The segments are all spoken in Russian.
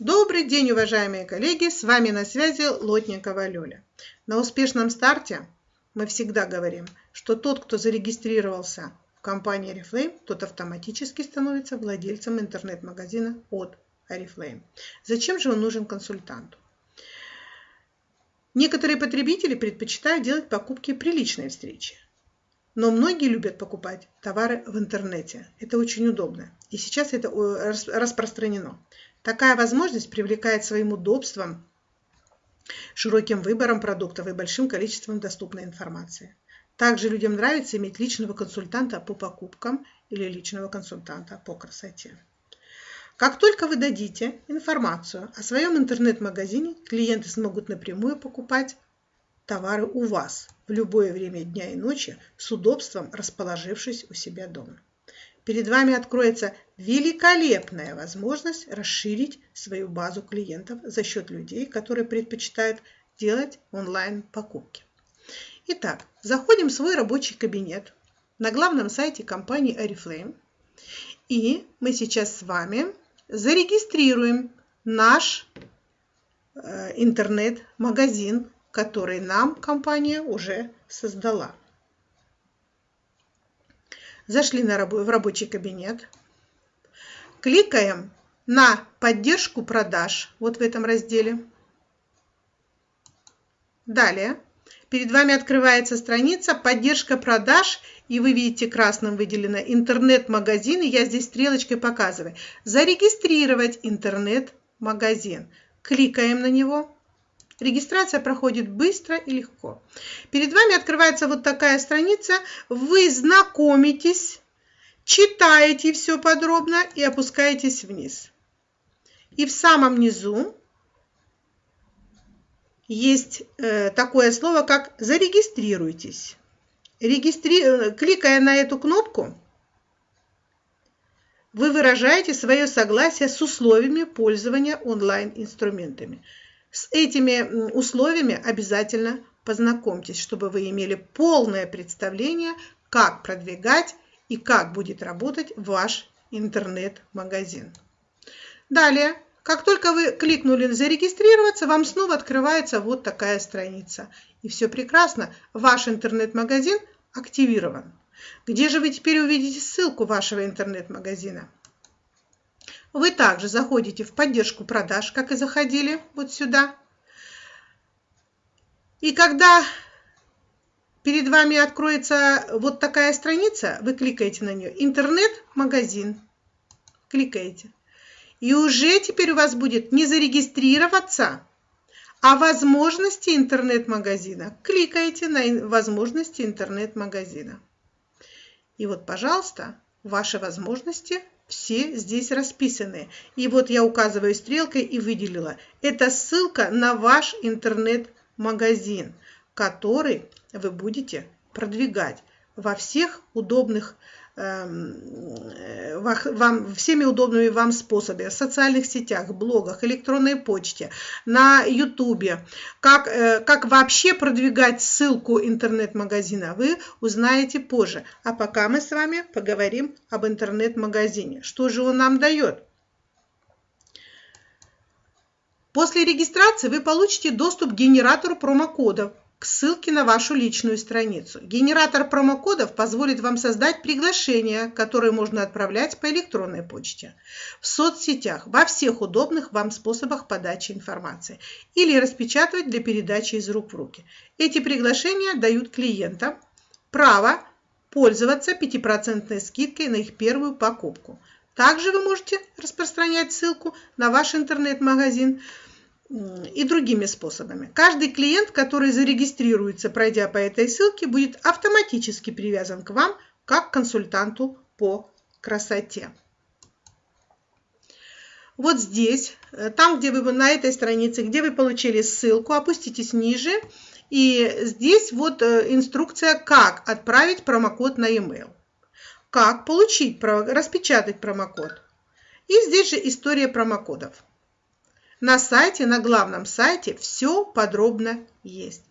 Добрый день, уважаемые коллеги! С вами на связи Лотникова Лёля. На успешном старте мы всегда говорим, что тот, кто зарегистрировался в компании Oriflame, тот автоматически становится владельцем интернет-магазина от Oriflame. Зачем же он нужен консультанту? Некоторые потребители предпочитают делать покупки при личной встрече. Но многие любят покупать товары в интернете. Это очень удобно. И сейчас это распространено. Такая возможность привлекает своим удобством, широким выбором продуктов и большим количеством доступной информации. Также людям нравится иметь личного консультанта по покупкам или личного консультанта по красоте. Как только вы дадите информацию о своем интернет-магазине, клиенты смогут напрямую покупать товары у вас в любое время дня и ночи с удобством расположившись у себя дома. Перед вами откроется великолепная возможность расширить свою базу клиентов за счет людей, которые предпочитают делать онлайн-покупки. Итак, заходим в свой рабочий кабинет на главном сайте компании Oriflame. И мы сейчас с вами зарегистрируем наш э, интернет-магазин который нам компания уже создала. Зашли на раб в рабочий кабинет. Кликаем на поддержку продаж вот в этом разделе. Далее перед вами открывается страница «Поддержка продаж», и вы видите красным выделено «Интернет-магазин», и я здесь стрелочкой показываю. «Зарегистрировать интернет-магазин». Кликаем на него. Регистрация проходит быстро и легко. Перед вами открывается вот такая страница. Вы знакомитесь, читаете все подробно и опускаетесь вниз. И в самом низу есть э, такое слово, как «Зарегистрируйтесь». Регистри... Э, кликая на эту кнопку, вы выражаете свое согласие с условиями пользования онлайн-инструментами. С этими условиями обязательно познакомьтесь, чтобы вы имели полное представление, как продвигать и как будет работать ваш интернет-магазин. Далее, как только вы кликнули «Зарегистрироваться», вам снова открывается вот такая страница. И все прекрасно, ваш интернет-магазин активирован. Где же вы теперь увидите ссылку вашего интернет-магазина? Вы также заходите в поддержку продаж, как и заходили вот сюда. И когда перед вами откроется вот такая страница, вы кликаете на нее «Интернет-магазин». Кликаете. И уже теперь у вас будет не зарегистрироваться, а возможности интернет-магазина. Кликаете на возможности интернет-магазина. И вот, пожалуйста, ваши возможности – все здесь расписаны. И вот я указываю стрелкой и выделила. Это ссылка на ваш интернет-магазин, который вы будете продвигать во всех удобных вам, всеми удобными вам способами, в социальных сетях, блогах, электронной почте, на ютубе, как, э, как вообще продвигать ссылку интернет-магазина, вы узнаете позже. А пока мы с вами поговорим об интернет-магазине. Что же он нам дает? После регистрации вы получите доступ к генератору промокодов к ссылке на вашу личную страницу. Генератор промокодов позволит вам создать приглашения, которые можно отправлять по электронной почте, в соцсетях, во всех удобных вам способах подачи информации или распечатывать для передачи из рук в руки. Эти приглашения дают клиентам право пользоваться 5% скидкой на их первую покупку. Также вы можете распространять ссылку на ваш интернет-магазин – и другими способами. Каждый клиент, который зарегистрируется, пройдя по этой ссылке, будет автоматически привязан к вам как консультанту по красоте. Вот здесь, э, там, где вы на этой странице, где вы получили ссылку, опуститесь ниже. И здесь вот э, инструкция, как отправить промокод на e-mail. Как получить, распечатать промокод. И здесь же история промокодов. На сайте, на главном сайте все подробно есть.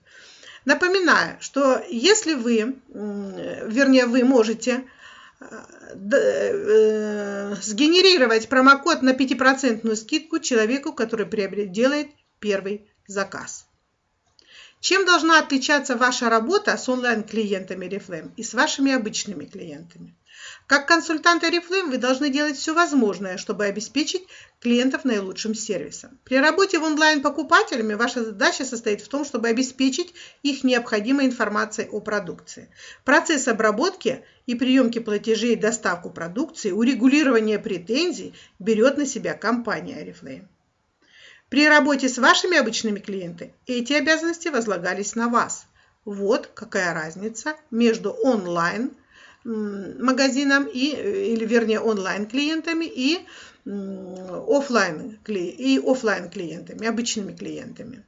Напоминаю, что если вы, вернее, вы можете э, сгенерировать промокод на 5% скидку человеку, который делает первый заказ. Чем должна отличаться ваша работа с онлайн-клиентами Reflame и с вашими обычными клиентами? Как консультант Oriflame вы должны делать все возможное, чтобы обеспечить клиентов наилучшим сервисом. При работе в онлайн-покупателями ваша задача состоит в том, чтобы обеспечить их необходимой информацией о продукции. Процесс обработки и приемки платежей доставку продукции, урегулирование претензий берет на себя компания Oriflame. При работе с вашими обычными клиентами эти обязанности возлагались на вас. Вот какая разница между онлайн магазином и, или вернее онлайн клиентами и офлайн, и офлайн клиентами, обычными клиентами.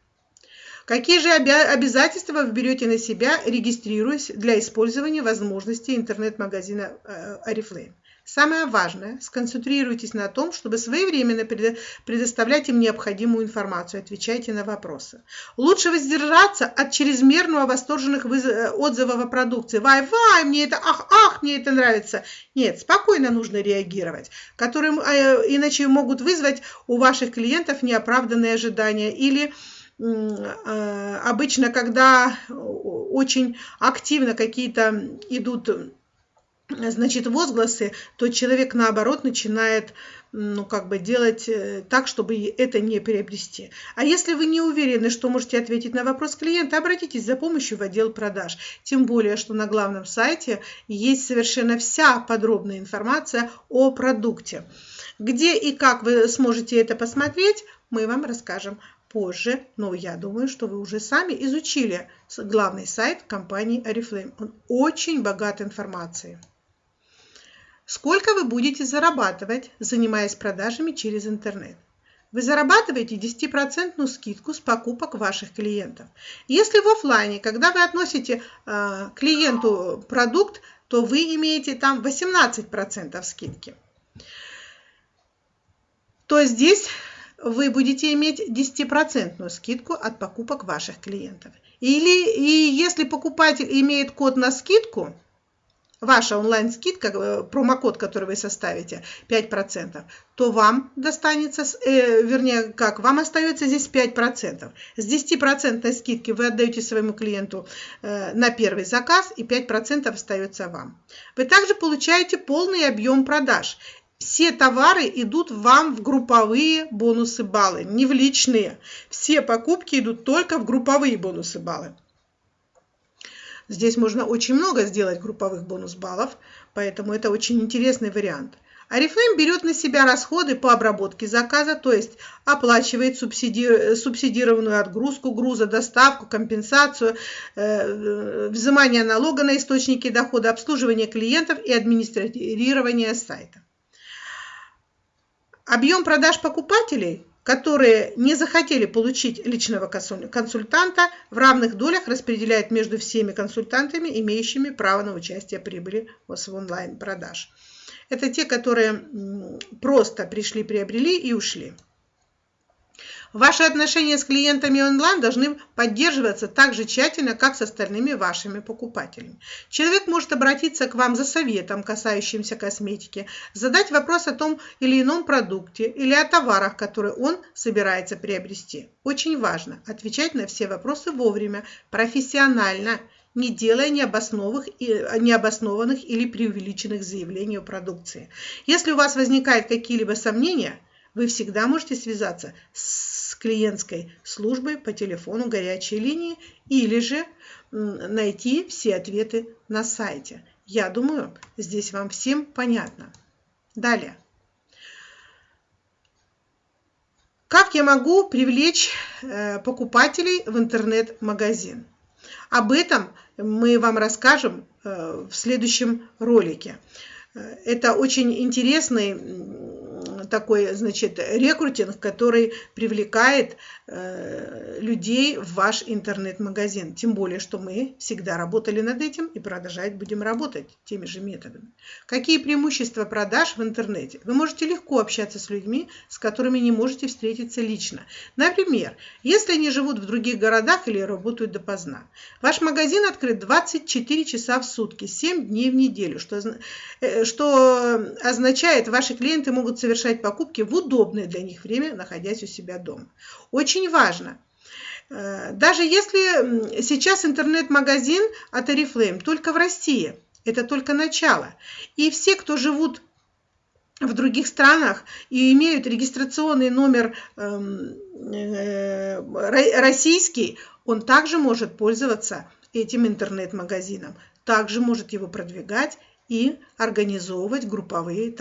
Какие же обязательства вы берете на себя, регистрируясь для использования возможностей интернет-магазина Oriflame? Самое важное, сконцентрируйтесь на том, чтобы своевременно предоставлять им необходимую информацию, отвечайте на вопросы. Лучше воздержаться от чрезмерного восторженных э, отзывов о продукции. Вай-вай, мне это, ах, ах, мне это нравится. Нет, спокойно нужно реагировать, которые э, иначе могут вызвать у ваших клиентов неоправданные ожидания или э, обычно, когда очень активно какие-то идут значит, возгласы, то человек, наоборот, начинает ну, как бы делать э, так, чтобы это не приобрести. А если вы не уверены, что можете ответить на вопрос клиента, обратитесь за помощью в отдел продаж. Тем более, что на главном сайте есть совершенно вся подробная информация о продукте. Где и как вы сможете это посмотреть, мы вам расскажем позже, но я думаю, что вы уже сами изучили главный сайт компании Oriflame. Он очень богат информацией. Сколько вы будете зарабатывать, занимаясь продажами через интернет? Вы зарабатываете 10% скидку с покупок ваших клиентов. Если в офлайне, когда вы относите э, клиенту продукт, то вы имеете там 18% скидки. То здесь вы будете иметь 10% скидку от покупок ваших клиентов. Или и если покупатель имеет код на скидку, ваша онлайн-скидка, э, промокод, который вы составите, 5%, то вам достанется, э, вернее, как, вам остается здесь 5%. С 10% скидки вы отдаете своему клиенту э, на первый заказ, и 5% остается вам. Вы также получаете полный объем продаж. Все товары идут вам в групповые бонусы баллы, не в личные. Все покупки идут только в групповые бонусы баллы. Здесь можно очень много сделать групповых бонус-баллов, поэтому это очень интересный вариант. Арифлейм берет на себя расходы по обработке заказа, то есть оплачивает субсиди... субсидированную отгрузку груза, доставку, компенсацию, э, взимание налога на источники дохода, обслуживание клиентов и администрирование сайта. Объем продаж покупателей которые не захотели получить личного консультанта, в равных долях распределяют между всеми консультантами, имеющими право на участие прибыли в онлайн-продаж. Это те, которые просто пришли, приобрели и ушли. Ваши отношения с клиентами онлайн должны поддерживаться так же тщательно, как с остальными вашими покупателями. Человек может обратиться к вам за советом, касающимся косметики, задать вопрос о том или ином продукте или о товарах, которые он собирается приобрести. Очень важно отвечать на все вопросы вовремя, профессионально, не делая необоснованных, или преувеличенных заявлений о продукции. Если у вас возникают какие-либо сомнения, вы всегда можете связаться с клиентской службой по телефону горячей линии или же найти все ответы на сайте. Я думаю, здесь вам всем понятно. Далее. Как я могу привлечь э, покупателей в интернет-магазин? Об этом мы вам расскажем э, в следующем ролике. Э, это очень интересный такой, значит, рекрутинг, который привлекает э, людей в ваш интернет-магазин. Тем более, что мы всегда работали над этим и продолжать будем работать теми же методами. Какие преимущества продаж в интернете? Вы можете легко общаться с людьми, с которыми не можете встретиться лично. Например, если они живут в других городах или работают допоздна. Ваш магазин открыт 24 часа в сутки, 7 дней в неделю, что, э, что означает, ваши клиенты могут совершать покупки в удобное для них время, находясь у себя дома. Очень важно, э, даже если сейчас интернет-магазин от Oriflame только в России, это только начало. И все, кто живут в других странах и имеют регистрационный номер эм, э, российский, он также может пользоваться этим интернет-магазином, также может его продвигать и организовывать групповые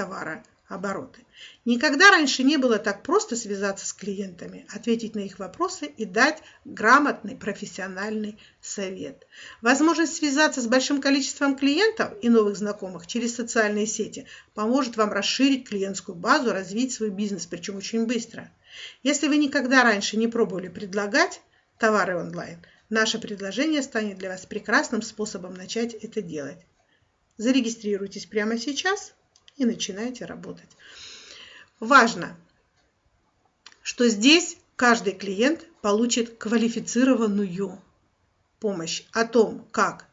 товарообороты. Никогда раньше не было так просто связаться с клиентами, ответить на их вопросы и дать грамотный профессиональный совет. Возможность связаться с большим количеством клиентов и новых знакомых через социальные сети поможет вам расширить клиентскую базу, развить свой бизнес, причем очень быстро. Если вы никогда раньше не пробовали предлагать товары онлайн, наше предложение станет для вас прекрасным способом начать это делать. Зарегистрируйтесь прямо сейчас и начинайте работать. Важно, что здесь каждый клиент получит квалифицированную помощь о том, как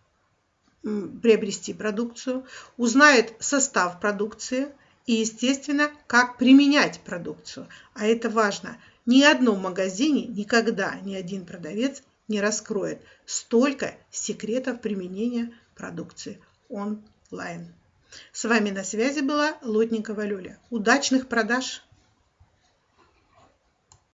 приобрести продукцию, узнает состав продукции и, естественно, как применять продукцию. А это важно. Ни одном магазине никогда ни один продавец не раскроет столько секретов применения продукции онлайн. С вами на связи была Лотникова Люля. Удачных продаж!